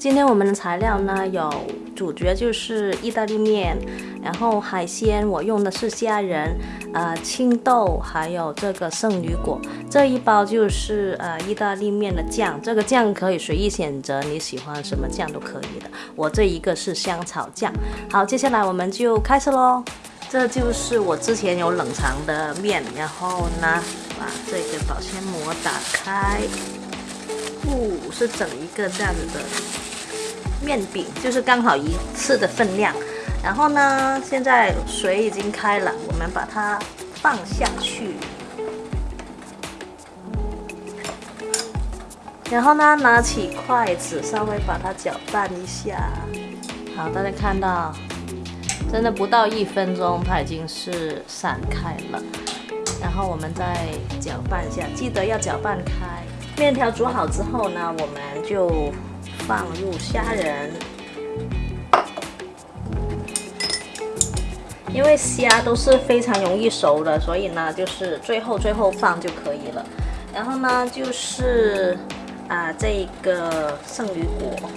今天我们的材料呢，有主角就是意大利面，然后海鲜我用的是虾仁，呃青豆，还有这个圣女果。这一包就是呃意大利面的酱，这个酱可以随意选择，你喜欢什么酱都可以的。我这一个是香草酱。好，接下来我们就开始喽。这就是我之前有冷藏的面，然后呢，把这个保鲜膜打开，哦，是整一个这样子的。面饼就是刚好一次的分量，然后呢，现在水已经开了，我们把它放下去，然后呢，拿起筷子稍微把它搅拌一下。好，大家看到，真的不到一分钟，它已经是散开了。然后我们再搅拌一下，记得要搅拌开。面条煮好之后呢，我们就。放入虾仁，因为虾都是非常容易熟的，所以呢，就是最后最后放就可以了。然后呢，就是啊，这个圣女果，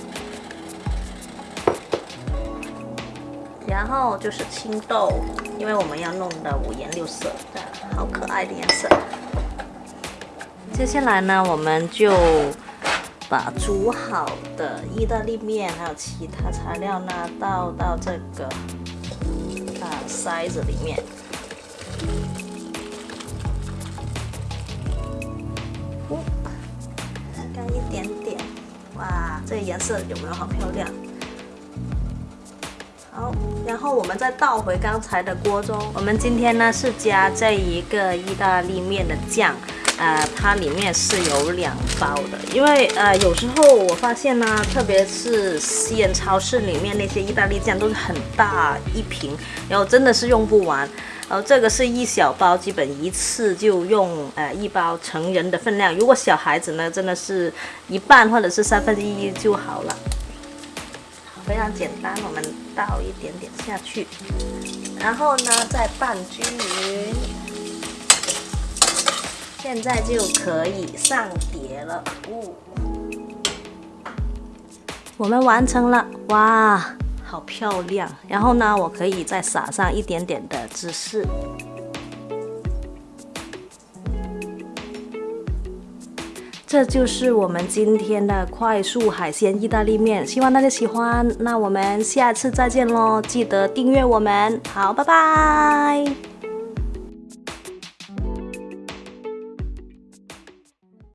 然后就是青豆，因为我们要弄的五颜六色的，好可爱的颜色。接下来呢，我们就。把煮好的意大利面还有其他材料呢倒到这个啊筛子里面，干一点点，哇，这个颜色有没有好漂亮？好，然后我们再倒回刚才的锅中，我们今天呢是加这一个意大利面的酱。呃，它里面是有两包的，因为呃，有时候我发现呢，特别是西人超市里面那些意大利酱都是很大一瓶，然后真的是用不完。然后这个是一小包，基本一次就用呃一包成人的分量。如果小孩子呢，真的是一半或者是三分之一就好了，非常简单。我们倒一点点下去，然后呢再拌均匀。现在就可以上碟了，哦，我们完成了，哇，好漂亮！然后呢，我可以再撒上一点点的芝士。这就是我们今天的快速海鲜意大利面，希望大家喜欢。那我们下次再见喽，记得订阅我们，好，拜拜。